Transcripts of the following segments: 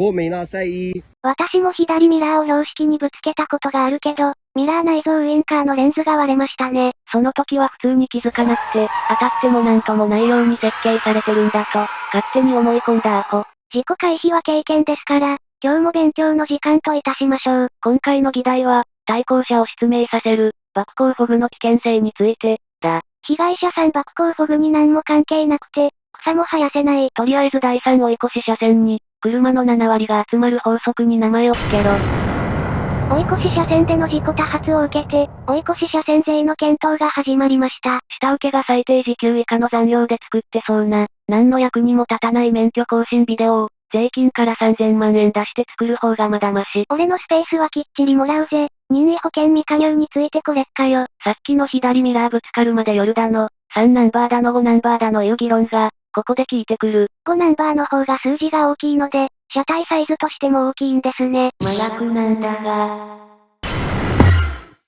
ごめんなさい。私も左ミラーを標識にぶつけたことがあるけど、ミラー内蔵ウインカーのレンズが割れましたね。その時は普通に気づかなくて、当たってもなんともないように設計されてるんだと、勝手に思い込んだアホ。事故回避は経験ですから、今日も勉強の時間といたしましょう。今回の議題は、対向車を失明させる、爆光フォグの危険性について、だ。被害者さん爆光フォグに何も関係なくて、草も生やせない。とりあえず第3追い越し車線に、車の7割が集まる法則に名前を付けろ。追い越し車線での事故多発を受けて、追い越し車線税の検討が始まりました。下請けが最低時給以下の残業で作ってそうな、何の役にも立たない免許更新ビデオを、税金から3000万円出して作る方がまだまし。俺のスペースはきっちりもらうぜ。任意保険未加入についてこれっかよ。さっきの左ミラーぶつかるまで夜だの、3ナンバーだの5ナンバーだのいう議論が、ここで聞いてくる。5ナンバーの方が数字が大きいので、車体サイズとしても大きいんですね。麻薬なんだが。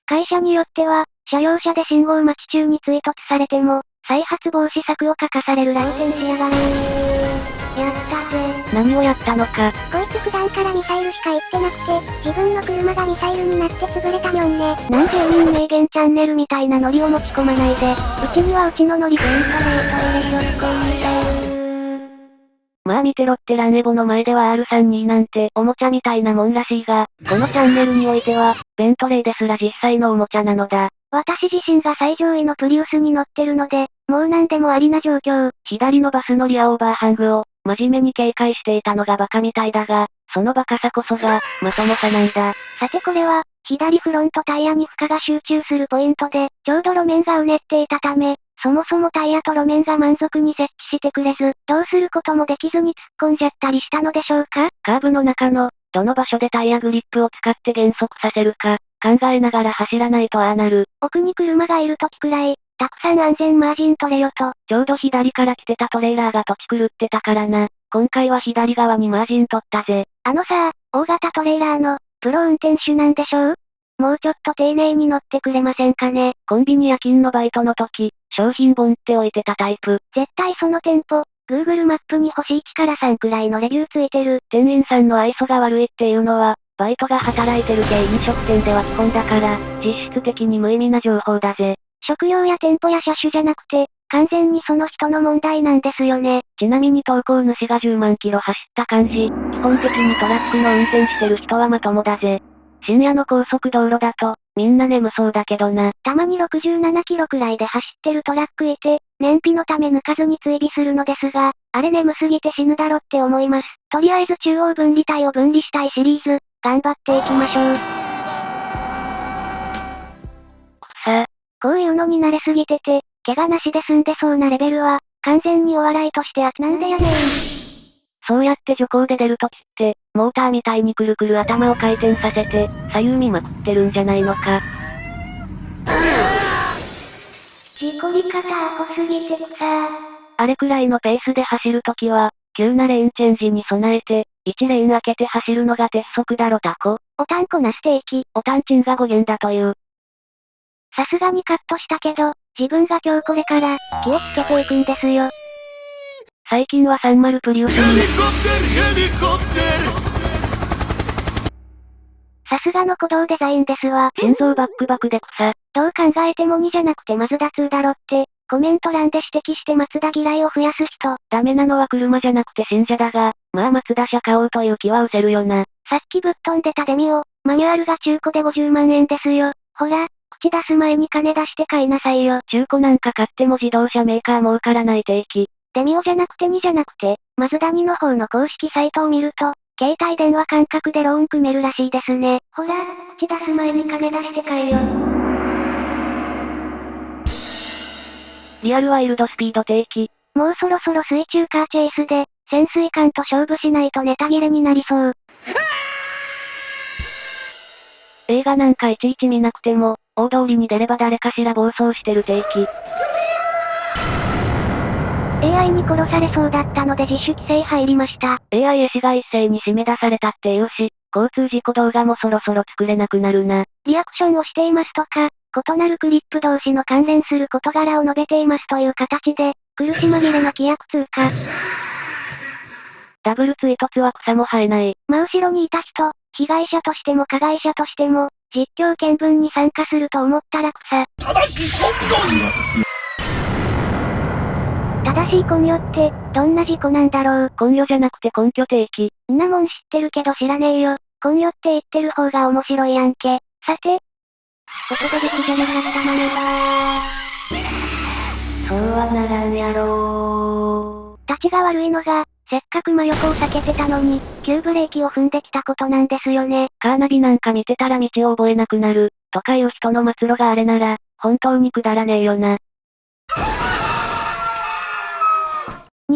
会社によっては、車用車で信号待ち中に追突されても、再発防止策を書かされる乱戦しやがれやったぜ。何をやったのか。こいつ普段からミサイルしか言ってなくて、自分の車がミサイルになって潰れたにょんね。なんで委員名言チャンネルみたいなノリを持ち込まないで。うちにはうちのノリベントレート入れ女子コみたいまあ見てろってランエボの前では R32 なんておもちゃみたいなもんらしいが、このチャンネルにおいては、ベントレーですら実際のおもちゃなのだ。私自身が最上位のプリウスに乗ってるので、もう何でもありな状況。左のバスのリアオーバーハングを、真面目に警戒していたのがバカみたいだが、そのバカさこそが、まともさなんだ。さてこれは、左フロントタイヤに負荷が集中するポイントで、ちょうど路面がうねっていたため、そもそもタイヤと路面が満足に設置してくれず、どうすることもできずに突っ込んじゃったりしたのでしょうか？カーブの中の、どの場所でタイヤグリップを使って減速させるか、考えながら走らないとああなる。奥に車がいる時くらい、たくさん安全マージン取れよと。ちょうど左から来てたトレーラーが土地狂ってたからな。今回は左側にマージン取ったぜ。あのさ、大型トレーラーの、プロ運転手なんでしょう？もうちょっと丁寧に乗ってくれませんかね？コンビニ夜勤のバイトの時、商品本って置いてたタイプ。絶対その店舗、Google マップに星1から3くらいのレビューついてる。店員さんの愛想が悪いっていうのは、バイトが働いてる系飲食店では基本だから、実質的に無意味な情報だぜ。食用や店舗や車種じゃなくて、完全にその人の問題なんですよね。ちなみに投稿主が10万キロ走った感じ、基本的にトラックの運転してる人はまともだぜ。深夜の高速道路だと、みんな眠そうだけどな。たまに67キロくらいで走ってるトラックいて、燃費のため抜かずに追尾するのですが、あれ眠すぎて死ぬだろって思います。とりあえず中央分離帯を分離したいシリーズ、頑張っていきましょう。さあ。こういうのに慣れすぎてて、怪我なしで済んでそうなレベルは、完全にお笑いとしてあなんでやねん。そうやって徐行で出るときって、モーターみたいにくるくる頭を回転させて、左右見まくってるんじゃないのか。事故り方アホすぎてさあれくらいのペースで走るときは、急なレーンチェンジに備えて、1レーン開けて走るのが鉄則だろタコ。おたんこなステーキ。おたんちんが語源だという。さすがにカットしたけど、自分が今日これから、気をつけていくんですよ。最近は30プリウスに。さすがの鼓動デザインですわ。心臓バックバクで草。どう考えても2じゃなくてマズダ2だろって、コメント欄で指摘して松田嫌いを増やす人。ダメなのは車じゃなくて信者だが、まあ松田車買おうという気は失せるよな。さっきぶっ飛んでたデミオ、マニュアルが中古で50万円ですよ。ほら、口出す前に金出して買いなさいよ。中古なんか買っても自動車メーカー儲からない定期。デミオじゃなくて2じゃなくて、マズダ2の方の公式サイトを見ると、携帯電話感覚でローン組めるらしいですね。ほら、口出す前に金出して買えよ。リアルワイルドスピード定期。もうそろそろ水中カーチェイスで、潜水艦と勝負しないとネタ切れになりそう。映画なんかいちいち見なくても、大通りに出れば誰かしら暴走してる定期。AI に殺されそうだったので自主規制入りました。AI 絵師が一斉に締め出されたっていうし、交通事故動画もそろそろ作れなくなるな。リアクションをしていますとか、異なるクリップ同士の関連する事柄を述べていますという形で、苦し紛れの規約通過。ダブル追突は草も生えない。真後ろにいた人、被害者としても加害者としても、実況見分に参加すると思ったら草。正しい根拠って、どんな事故なんだろう。根拠じゃなくて根拠定期。んなもん知ってるけど知らねえよ。根拠って言ってる方が面白いやんけ。さて。ここで出来じゃなかったのねそうはならんやろー。立ちが悪いのが、せっかく真横を避けてたのに、急ブレーキを踏んできたことなんですよね。カーナビなんか見てたら道を覚えなくなる、とかいう人の末路があれなら、本当にくだらねえよな。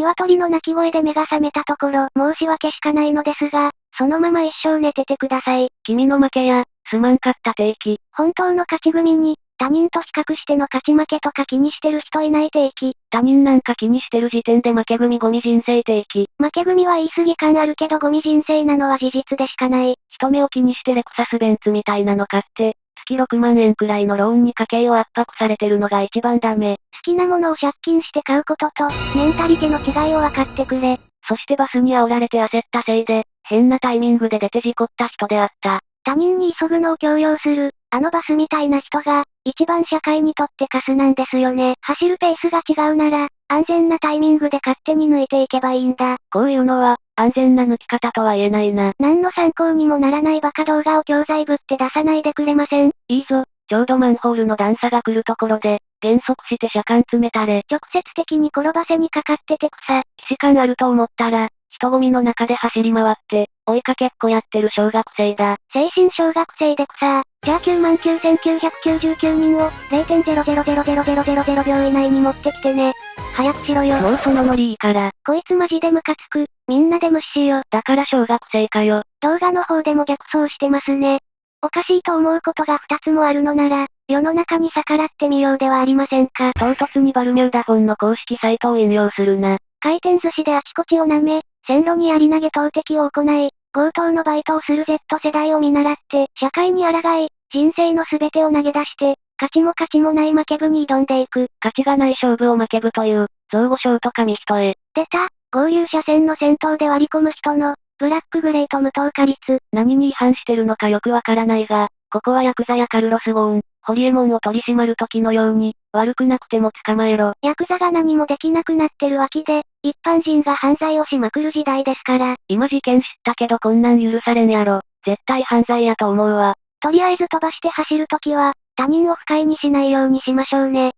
鶏の鳴き声で目が覚めたところ、申し訳しかないのですが、そのまま一生寝ててください。君の負けや、すまんかった定期。本当の勝ち組に、他人と比較しての勝ち負けとか気にしてる人いない定期。他人なんか気にしてる時点で負け組ゴミ人生定期。負け組は言い過ぎ感あるけどゴミ人生なのは事実でしかない。人目を気にしてレクサスベンツみたいなの買って、月6万円くらいのローンに家計を圧迫されてるのが一番ダメ。好きなものを借金して買うことと、メンタリティの違いを分かってくれ。そしてバスに煽られて焦ったせいで、変なタイミングで出て事故った人であった。他人に急ぐのを強要する、あのバスみたいな人が、一番社会にとってカスなんですよね。走るペースが違うなら、安全なタイミングで勝手に抜いていけばいいんだ。こういうのは、安全な抜き方とは言えないな。何の参考にもならないバカ動画を教材ぶって出さないでくれませんいいぞ、ちょうどマンホールの段差が来るところで、減速して車間詰めたれ。直接的に転ばせにかかってて草。騎士感あると思ったら、人混みの中で走り回って、追いかけっこやってる小学生だ。精神小学生で草。じゃあ99,999人を、0.0000000秒以内に持ってきてね。早くしろよ。もうそのノリいいから。こいつマジでムカつく。みんなで無視しよ。だから小学生かよ。動画の方でも逆走してますね。おかしいと思うことが二つもあるのなら、世の中に逆らってみようではありませんか？唐突にバルミューダフォンの公式サイトを引用するな。回転寿司であちこちを舐め、線路に槍投げ投擲を行い、強盗のバイトをする Z 世代を見習って、社会に抗い、人生の全てを投げ出して、勝ちも勝ちもない負け部に挑んでいく。勝ちがない勝負を負け部という、造語賞と紙一重。出た、合流車線の先頭で割り込む人の、ブラックグレート無糖化率。何に違反してるのかよくわからないが、ここはヤクザやカルロス・ゴーン、ホリエモンを取り締まる時のように、悪くなくても捕まえろ。ヤクザが何もできなくなってる脇で、一般人が犯罪をしまくる時代ですから。今事件知ったけどこんなん許されんやろ。絶対犯罪やと思うわ。とりあえず飛ばして走るときは、他人を不快にしないようにしましょうね。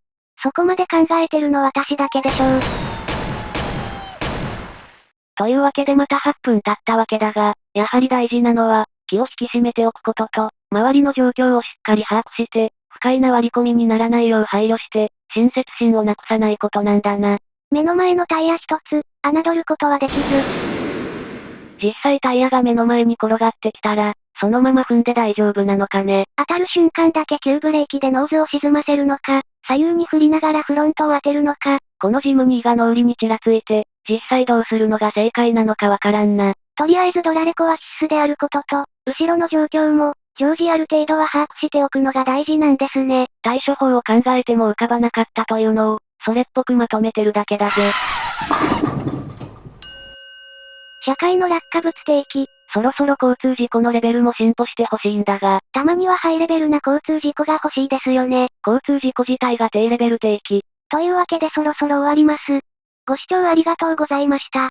そこまで考えてるの私だけでしょう。というわけでまた8分経ったわけだが、やはり大事なのは、気を引き締めておくことと、周りの状況をしっかり把握して、不快な割り込みにならないよう配慮して、親切心をなくさないことなんだな。目の前のタイヤ一つ、侮ることはできず。実際タイヤが目の前に転がってきたら、そのまま踏んで大丈夫なのかね。当たる瞬間だけ急ブレーキでノーズを沈ませるのか、左右に振りながらフロントを当てるのか。このジムニーが脳裏にちらついて、実際どうするのが正解なのかわからんな。とりあえずドラレコは必須であることと、後ろの状況も、常時ある程度は把握しておくのが大事なんですね。対処法を考えても浮かばなかったというのを、それっぽくまとめてるだけだぜ。社会の落下物定期。そろそろ交通事故のレベルも進歩してほしいんだが。たまにはハイレベルな交通事故が欲しいですよね。交通事故自体が低レベル定期。というわけでそろそろ終わります。ご視聴ありがとうございました。